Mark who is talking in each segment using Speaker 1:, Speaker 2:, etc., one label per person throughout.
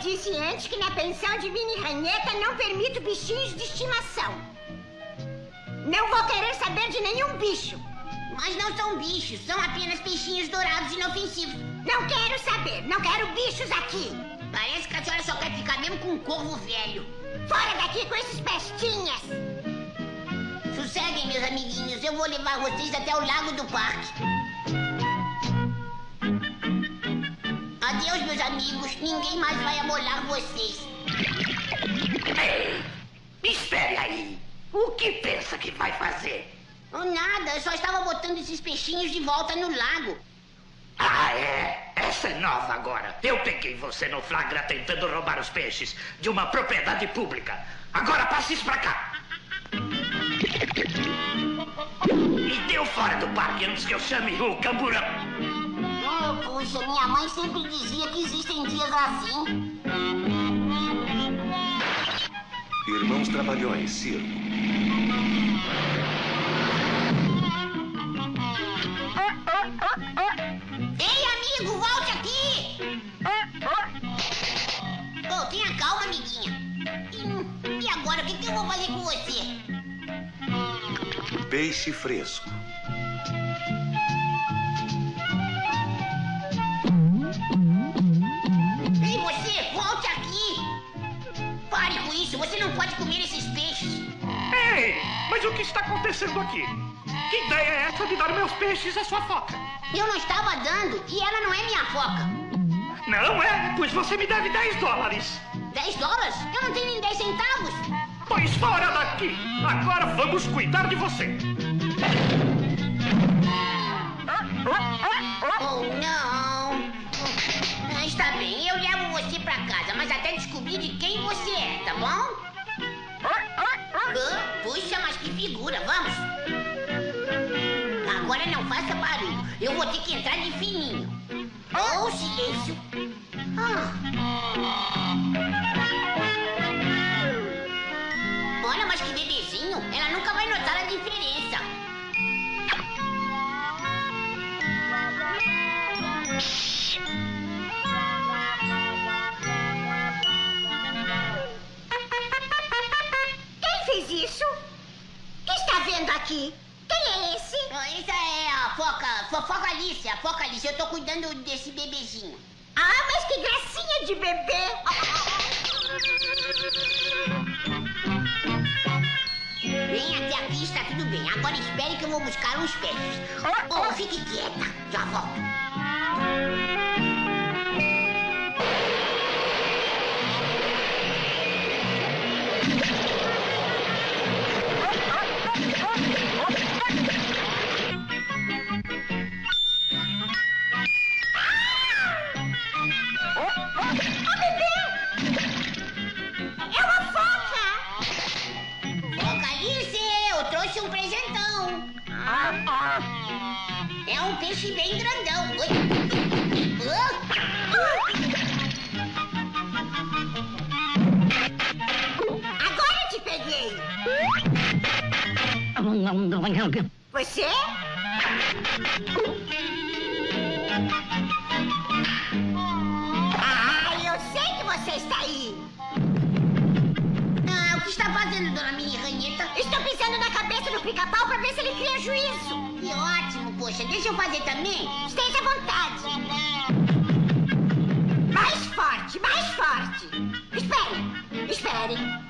Speaker 1: disse antes que na pensão de mini ranheta não permito bichinhos de estimação. Não vou querer saber de nenhum bicho.
Speaker 2: Mas não são bichos, são apenas peixinhos dourados inofensivos.
Speaker 1: Não quero saber, não quero bichos aqui.
Speaker 2: Parece que a senhora só quer ficar mesmo com um corvo velho.
Speaker 1: Fora daqui com esses pestinhas.
Speaker 2: Sosseguem, meus amiguinhos, eu vou levar vocês até o lago do parque. Adeus, meus amigos, ninguém mais vai amolar vocês.
Speaker 3: Ei, espere aí. O que pensa que vai fazer?
Speaker 2: Oh, nada, eu só estava botando esses peixinhos de volta no lago.
Speaker 3: Ah, é? Essa é nova agora. Eu peguei você no flagra tentando roubar os peixes de uma propriedade pública. Agora passe isso pra cá. E deu fora do parque antes que eu chame o camburão.
Speaker 2: Puxa, minha mãe sempre dizia que existem dias assim.
Speaker 4: Irmãos Trabalhões, circo.
Speaker 2: Ei, amigo, volte aqui! Oh, tenha calma, amiguinha. E, e agora, o que, que eu vou fazer com você?
Speaker 4: Peixe fresco.
Speaker 2: Isso, você não pode comer esses peixes.
Speaker 3: Ei, mas o que está acontecendo aqui? Que ideia é essa de dar meus peixes à sua foca?
Speaker 2: Eu não estava dando e ela não é minha foca.
Speaker 3: Não é? Pois você me deve 10 dólares.
Speaker 2: 10 dólares? Eu não tenho nem 10 centavos.
Speaker 3: Pois fora daqui! Agora vamos cuidar de você.
Speaker 2: Oh, não. Está bem, eu levo você pra casa, mas até descobrir de quem você é, tá bom? Ah, puxa, mas que figura, vamos. Agora não faça barulho, eu vou ter que entrar de fininho. Oh, silêncio. Ah. Olha, mas que bebezinho, ela nunca vai notar a diferença.
Speaker 1: Quem
Speaker 2: foca, Alice, foca Alice. Eu tô cuidando desse bebezinho.
Speaker 1: Ah, mas que gracinha de bebê!
Speaker 2: Vem até aqui, está tudo bem. Agora espere que eu vou buscar uns peixes. Oh, fique quieta, já volto.
Speaker 1: É
Speaker 2: um peixe bem grandão. Ah,
Speaker 1: Agora te peguei! Você? Ah, eu sei que você está aí!
Speaker 2: Ah, o que está fazendo, dona Mini Ranheta?
Speaker 1: Estou pisando na cabeça do pica-pau para ver se ele cria juízo!
Speaker 2: Que poxa. Deixa eu fazer também.
Speaker 1: Esteja à vontade! Mais forte, mais forte! Espere, espere!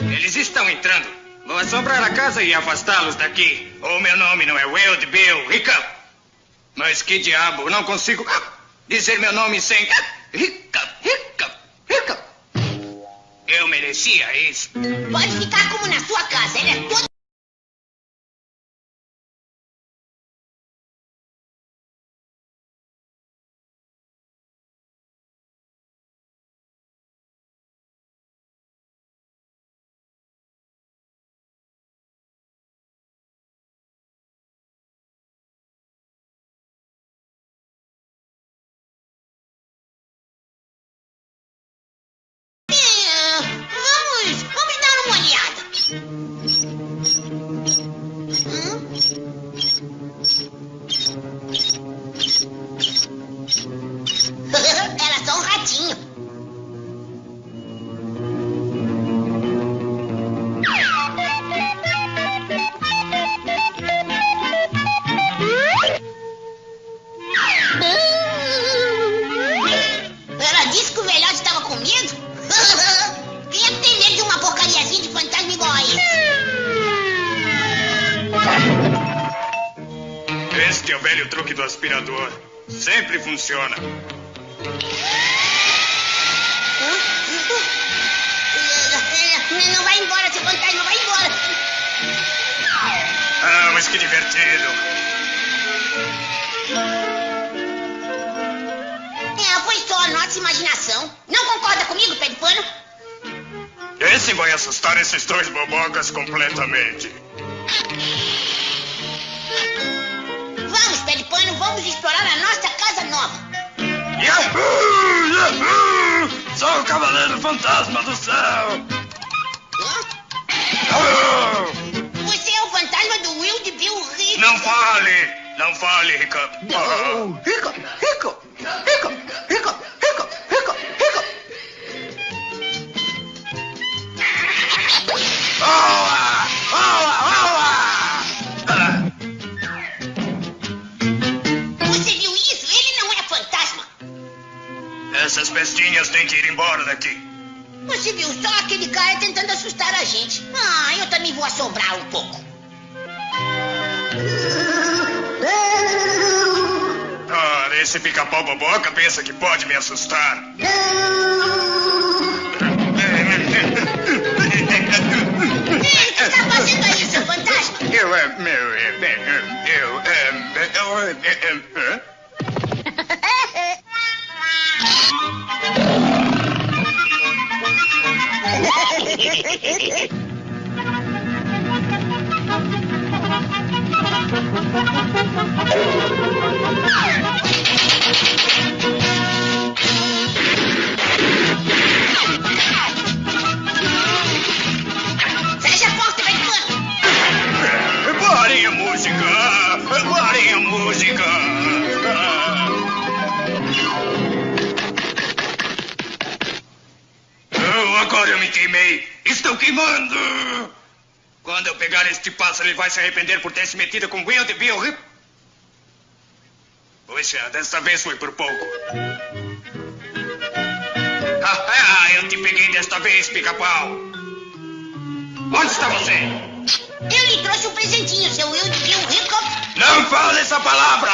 Speaker 5: Eles estão entrando. Vou assombrar a casa e afastá-los daqui. O meu nome não é Wild Bill Hiccup. Mas que diabo, não consigo dizer meu nome sem Hiccup, Hiccup, Hiccup. Eu merecia isso.
Speaker 2: Pode ficar como na sua casa. Ele é todo. É o
Speaker 5: velho truque do aspirador. Sempre funciona.
Speaker 2: Não vai embora, seu fantasma, vai embora.
Speaker 5: Ah, mas que divertido.
Speaker 2: É, foi só a nossa imaginação. Não concorda comigo, pé de pano?
Speaker 5: Esse vai assustar esses dois bobocas completamente. Cavaleiro Fantasma do Céu! Ah!
Speaker 2: Você é o fantasma do Will de Bill Rick.
Speaker 5: Não fale! Não fale!
Speaker 3: Rico, rico, rico, rico, rico, rico, rico.
Speaker 5: Boa! Boa! Ah!
Speaker 2: Você viu isso? Ele não é fantasma.
Speaker 5: Essas pestinhas têm que ir embora daqui.
Speaker 2: Você viu só aquele cara tentando assustar a gente. Ah, eu também vou assombrar um pouco.
Speaker 5: Ah, esse pica-pau boboca pensa que pode me assustar.
Speaker 2: Ei, o que está fazendo aí, seu fantasma?
Speaker 5: Eu, é, meu, é, bem, eu, eu, é, eu, Oh, my God. Agora eu me queimei! Estou queimando! Quando eu pegar este pássaro, ele vai se arrepender por ter se metido com Will de Bill Rip. Puxa, desta vez foi por pouco. Ah, ah, eu te peguei desta vez, pica-pau! Onde está você?
Speaker 2: Eu lhe trouxe um presentinho, seu Will de Bill.
Speaker 5: Não fale essa palavra!